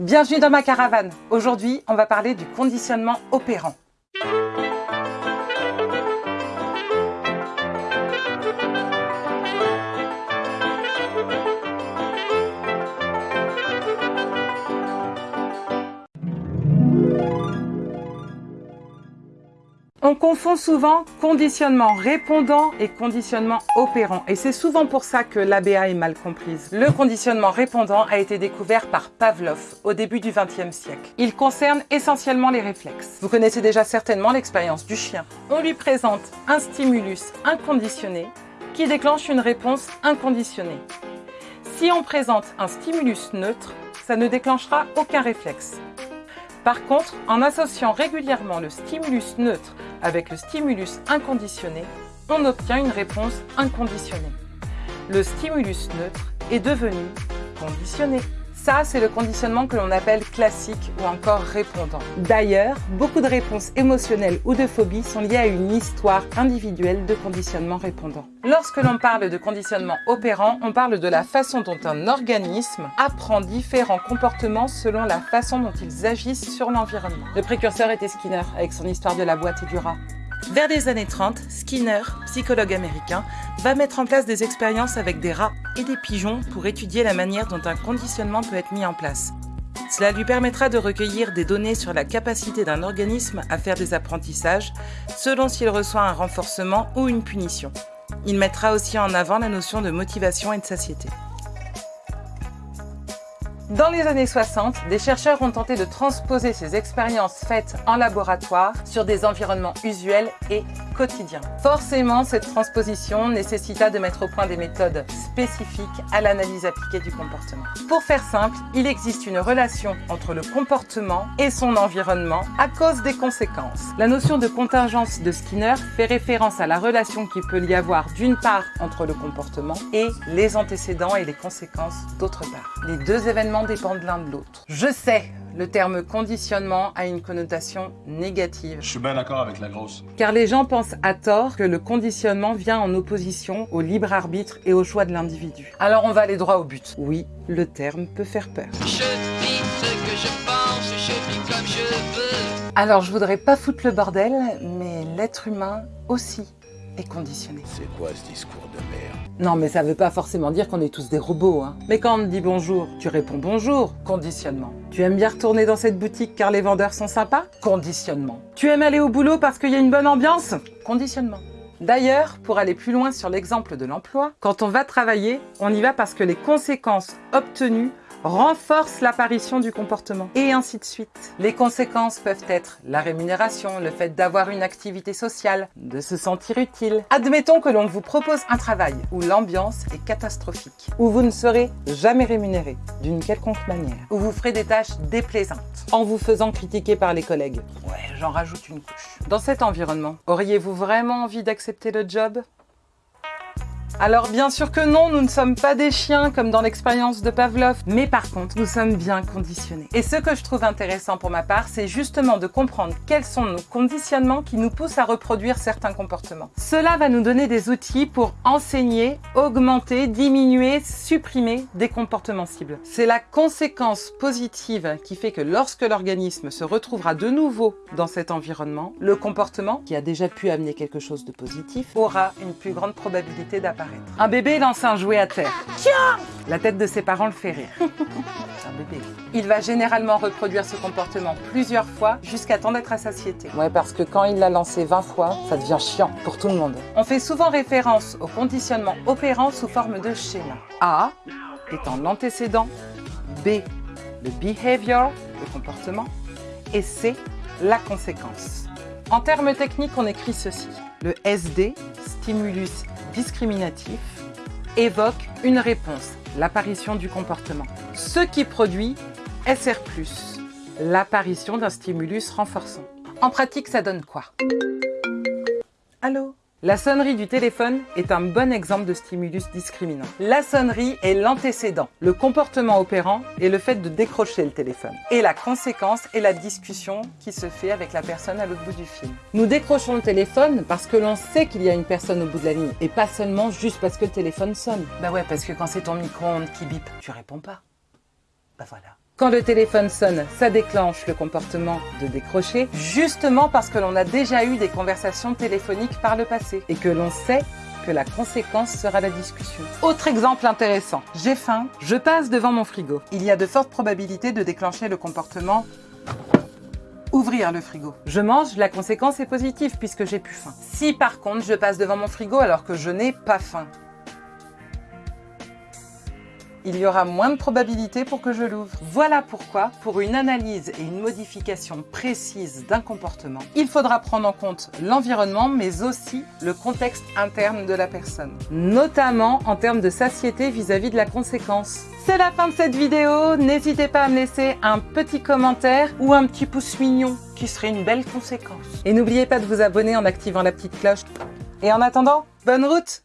Bienvenue dans ma caravane. Aujourd'hui, on va parler du conditionnement opérant. On confond souvent conditionnement répondant et conditionnement opérant. Et c'est souvent pour ça que l'ABA est mal comprise. Le conditionnement répondant a été découvert par Pavlov au début du XXe siècle. Il concerne essentiellement les réflexes. Vous connaissez déjà certainement l'expérience du chien. On lui présente un stimulus inconditionné qui déclenche une réponse inconditionnée. Si on présente un stimulus neutre, ça ne déclenchera aucun réflexe. Par contre, en associant régulièrement le stimulus neutre avec le stimulus inconditionné, on obtient une réponse inconditionnée. Le stimulus neutre est devenu conditionné. Ça, c'est le conditionnement que l'on appelle classique ou encore répondant. D'ailleurs, beaucoup de réponses émotionnelles ou de phobies sont liées à une histoire individuelle de conditionnement répondant. Lorsque l'on parle de conditionnement opérant, on parle de la façon dont un organisme apprend différents comportements selon la façon dont ils agissent sur l'environnement. Le précurseur était Skinner, avec son histoire de la boîte et du rat. Vers les années 30, Skinner, psychologue américain, va mettre en place des expériences avec des rats et des pigeons pour étudier la manière dont un conditionnement peut être mis en place. Cela lui permettra de recueillir des données sur la capacité d'un organisme à faire des apprentissages selon s'il reçoit un renforcement ou une punition. Il mettra aussi en avant la notion de motivation et de satiété. Dans les années 60, des chercheurs ont tenté de transposer ces expériences faites en laboratoire sur des environnements usuels et quotidiens. Forcément, cette transposition nécessita de mettre au point des méthodes spécifiques à l'analyse appliquée du comportement. Pour faire simple, il existe une relation entre le comportement et son environnement à cause des conséquences. La notion de contingence de Skinner fait référence à la relation qu'il peut y avoir d'une part entre le comportement et les antécédents et les conséquences d'autre part. Les deux événements dépendent l'un de l'autre. Je sais, le terme conditionnement a une connotation négative. Je suis bien d'accord avec la grosse. Car les gens pensent à tort que le conditionnement vient en opposition au libre arbitre et au choix de l'individu. Alors on va aller droit au but. Oui, le terme peut faire peur. Je vis ce que je pense, je vis comme je veux. Alors je voudrais pas foutre le bordel, mais l'être humain aussi est conditionné. C'est quoi ce discours de merde? Non mais ça veut pas forcément dire qu'on est tous des robots, hein. Mais quand on te dit bonjour, tu réponds bonjour, conditionnement. Tu aimes bien retourner dans cette boutique car les vendeurs sont sympas? Conditionnement. Tu aimes aller au boulot parce qu'il y a une bonne ambiance? Conditionnement. D'ailleurs, pour aller plus loin sur l'exemple de l'emploi, quand on va travailler, on y va parce que les conséquences obtenues renforce l'apparition du comportement, et ainsi de suite. Les conséquences peuvent être la rémunération, le fait d'avoir une activité sociale, de se sentir utile. Admettons que l'on vous propose un travail où l'ambiance est catastrophique, où vous ne serez jamais rémunéré d'une quelconque manière, où vous ferez des tâches déplaisantes, en vous faisant critiquer par les collègues. Ouais, j'en rajoute une couche. Dans cet environnement, auriez-vous vraiment envie d'accepter le job? Alors bien sûr que non, nous ne sommes pas des chiens comme dans l'expérience de Pavlov, mais par contre, nous sommes bien conditionnés. Et ce que je trouve intéressant pour ma part, c'est justement de comprendre quels sont nos conditionnements qui nous poussent à reproduire certains comportements. Cela va nous donner des outils pour enseigner, augmenter, diminuer, supprimer des comportements cibles. C'est la conséquence positive qui fait que lorsque l'organisme se retrouvera de nouveau dans cet environnement, le comportement, qui a déjà pu amener quelque chose de positif, aura une plus grande probabilité d'apparaître. Un bébé lance un jouet à terre. Tiens La tête de ses parents le fait rire. C'est un bébé. Il va généralement reproduire ce comportement plusieurs fois jusqu'à temps d'être à satiété. Ouais, parce que quand il l'a lancé 20 fois, ça devient chiant pour tout le monde. On fait souvent référence au conditionnement opérant sous forme de schéma. A étant l'antécédent, B le behavior, le comportement, et C la conséquence. En termes techniques, on écrit ceci. Le SD, stimulus discriminatif, évoque une réponse, l'apparition du comportement. Ce qui produit SR+, l'apparition d'un stimulus renforçant. En pratique, ça donne quoi? Allô? La sonnerie du téléphone est un bon exemple de stimulus discriminant. La sonnerie est l'antécédent, le comportement opérant est le fait de décrocher le téléphone. Et la conséquence est la discussion qui se fait avec la personne à l'autre bout du fil. Nous décrochons le téléphone parce que l'on sait qu'il y a une personne au bout de la ligne et pas seulement juste parce que le téléphone sonne. Bah ouais, parce que quand c'est ton micro-ondes qui bip, tu réponds pas. Bah. Quand le téléphone sonne, ça déclenche le comportement de décrocher, justement parce que l'on a déjà eu des conversations téléphoniques par le passé et que l'on sait que la conséquence sera la discussion. Autre exemple intéressant, j'ai faim, je passe devant mon frigo. Il y a de fortes probabilités de déclencher le comportement ouvrir le frigo. Je mange, la conséquence est positive puisque j'ai plus faim. Si par contre je passe devant mon frigo alors que je n'ai pas faim, il y aura moins de probabilités pour que je l'ouvre. Voilà pourquoi, pour une analyse et une modification précise d'un comportement, il faudra prendre en compte l'environnement, mais aussi le contexte interne de la personne, notamment en termes de satiété vis-à-vis de la conséquence. C'est la fin de cette vidéo, n'hésitez pas à me laisser un petit commentaire ou un petit pouce mignon, qui serait une belle conséquence. Et n'oubliez pas de vous abonner en activant la petite cloche. Et en attendant, bonne route